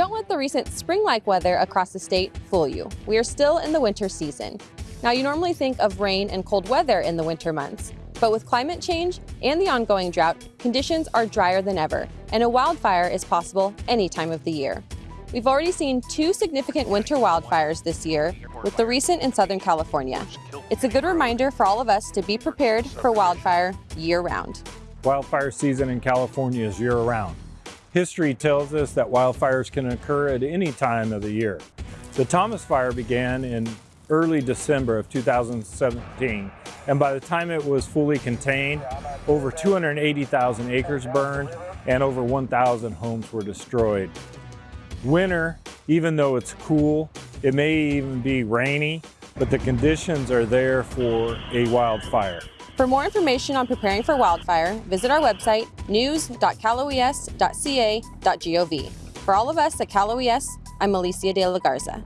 Don't let the recent spring-like weather across the state fool you. We are still in the winter season. Now, you normally think of rain and cold weather in the winter months, but with climate change and the ongoing drought, conditions are drier than ever, and a wildfire is possible any time of the year. We've already seen two significant winter wildfires this year, with the recent in Southern California. It's a good reminder for all of us to be prepared for wildfire year-round. Wildfire season in California is year-round. History tells us that wildfires can occur at any time of the year. The Thomas Fire began in early December of 2017, and by the time it was fully contained, over 280,000 acres burned and over 1,000 homes were destroyed. Winter, even though it's cool, it may even be rainy, but the conditions are there for a wildfire. For more information on preparing for wildfire, visit our website, news.caloes.ca.gov. For all of us at Cal OES, I'm Alicia de la Garza.